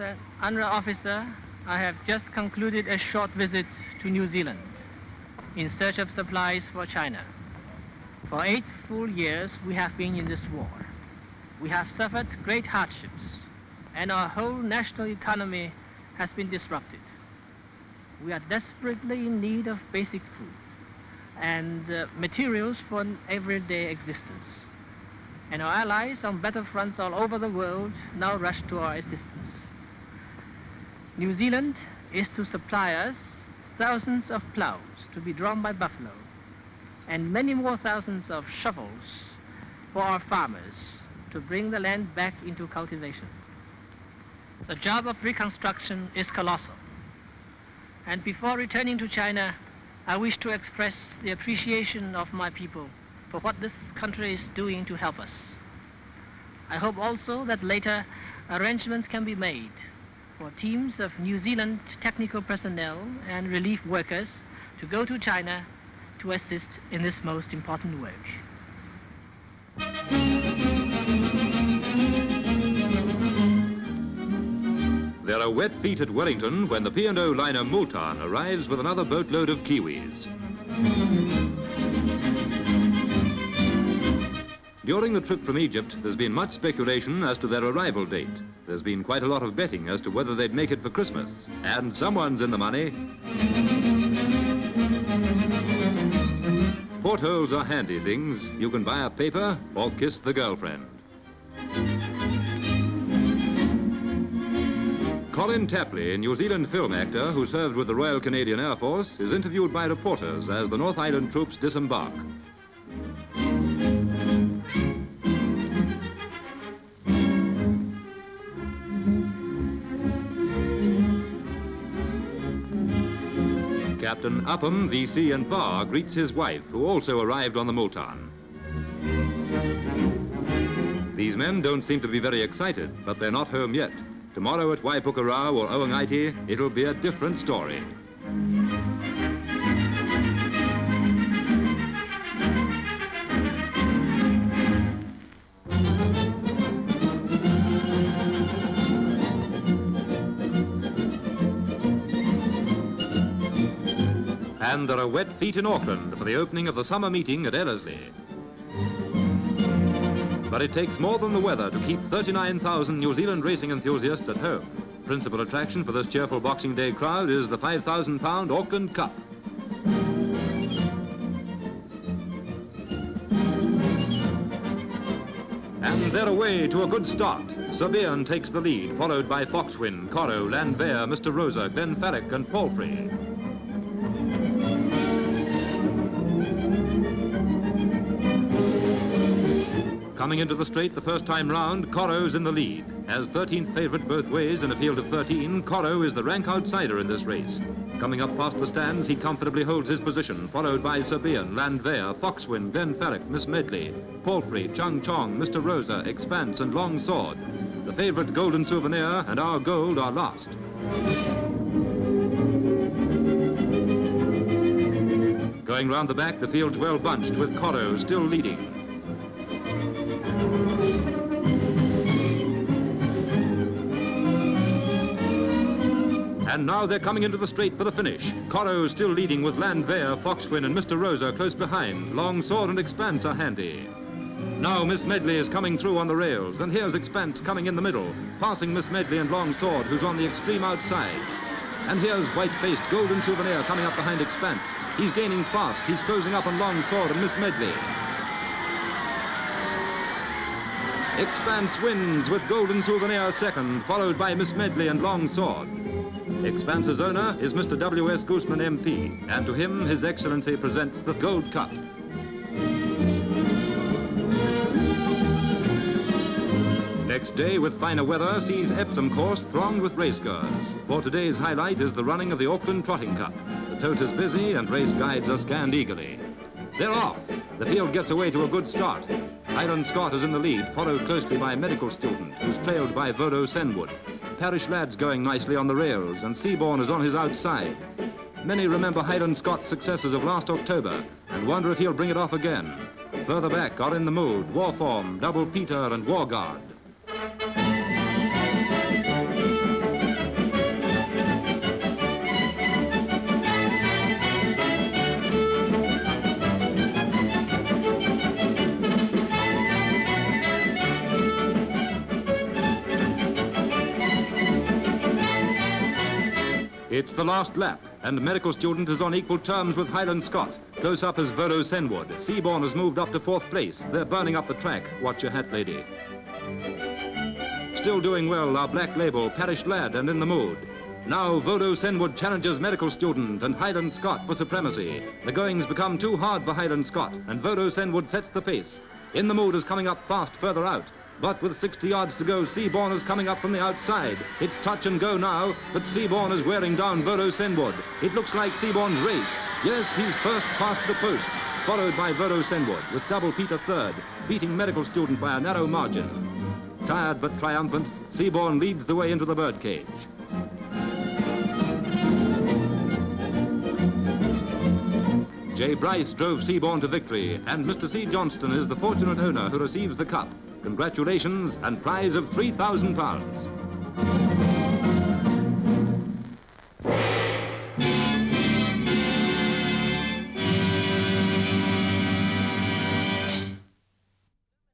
an UNRRA officer, I have just concluded a short visit to New Zealand in search of supplies for China. For eight full years, we have been in this war. We have suffered great hardships, and our whole national economy has been disrupted. We are desperately in need of basic food and uh, materials for everyday existence. And our allies on battlefronts all over the world now rush to our assistance. New Zealand is to supply us thousands of plows to be drawn by buffalo and many more thousands of shovels for our farmers to bring the land back into cultivation. The job of reconstruction is colossal. And before returning to China, I wish to express the appreciation of my people for what this country is doing to help us. I hope also that later arrangements can be made for teams of New Zealand technical personnel and relief workers to go to China to assist in this most important work. There are wet feet at Wellington when the P&O liner Multan arrives with another boatload of Kiwis. During the trip from Egypt, there's been much speculation as to their arrival date. There's been quite a lot of betting as to whether they'd make it for Christmas. And someone's in the money. Portholes are handy things. You can buy a paper or kiss the girlfriend. Colin Tapley, a New Zealand film actor who served with the Royal Canadian Air Force, is interviewed by reporters as the North Island troops disembark. Captain Upham, VC and Bar greets his wife, who also arrived on the Multan. These men don't seem to be very excited, but they're not home yet. Tomorrow at Waipukurau or Oangaiti, it'll be a different story. And there are wet feet in Auckland for the opening of the summer meeting at Ellerslie. But it takes more than the weather to keep 39,000 New Zealand racing enthusiasts at home. Principal attraction for this cheerful Boxing Day crowd is the 5,000 pound Auckland Cup. And they're away to a good start. Sabian takes the lead, followed by Foxwin, Coro, Landwehr, Mr. Rosa, Glenn Farrick and Palfrey. Coming into the straight the first time round, Coro's in the lead. As 13th favourite both ways in a field of 13, Coro is the rank outsider in this race. Coming up past the stands, he comfortably holds his position, followed by Serbian, Landwehr, Foxwin, Glenn Farrick, Miss Medley, Palfrey, Chung Chong, Mr. Rosa, Expanse and Long Sword. The favourite Golden Souvenir and Our Gold are last. Going round the back, the field's well bunched, with Coro still leading. And now they're coming into the straight for the finish. Coro still leading with Landwehr, Foxwin and Mr. Rosa close behind. Long Sword and Expanse are handy. Now Miss Medley is coming through on the rails, and here's Expanse coming in the middle, passing Miss Medley and Long Sword, who's on the extreme outside. And here's white-faced Golden Souvenir coming up behind Expanse. He's gaining fast. He's closing up on Long Sword and Miss Medley. Expanse wins with Golden Souvenir second, followed by Miss Medley and Long Sword. Expanse's owner is Mr. W.S. Goosman, MP, and to him His Excellency presents the Gold Cup. Next day, with finer weather, sees Epsom course thronged with racegoers. For today's highlight is the running of the Auckland Trotting Cup. The tote is busy and race guides are scanned eagerly. They're off. The field gets away to a good start. Highland Scott is in the lead, followed closely by medical student, who's trailed by Vodo Senwood. Parish Lad's going nicely on the rails, and Seaborn is on his outside. Many remember Highland Scott's successes of last October and wonder if he'll bring it off again. Further back are in the mood Warform, Double Peter, and War It's the last lap, and the medical student is on equal terms with Highland Scott. Close up is Verdo Senwood. Seaborn has moved up to fourth place. They're burning up the track. Watch your hat, lady. Still doing well are Black Label, Parish Lad, and In the Mood. Now Vodo Senwood challenges medical student and Highland Scott for supremacy. The goings become too hard for Highland Scott, and Vodo Senwood sets the pace. In the Mood is coming up fast further out. But with 60 yards to go, Seaborn is coming up from the outside. It's touch and go now, but Seaborn is wearing down Vodo Senwood. It looks like Seaborn's race. Yes, he's first past the post, followed by Vodo Senwood, with Double Peter third, beating medical student by a narrow margin. Tired but triumphant, Seaborn leads the way into the birdcage. Jay Bryce drove Seaborn to victory, and Mr. C. Johnston is the fortunate owner who receives the cup. Congratulations and prize of £3,000.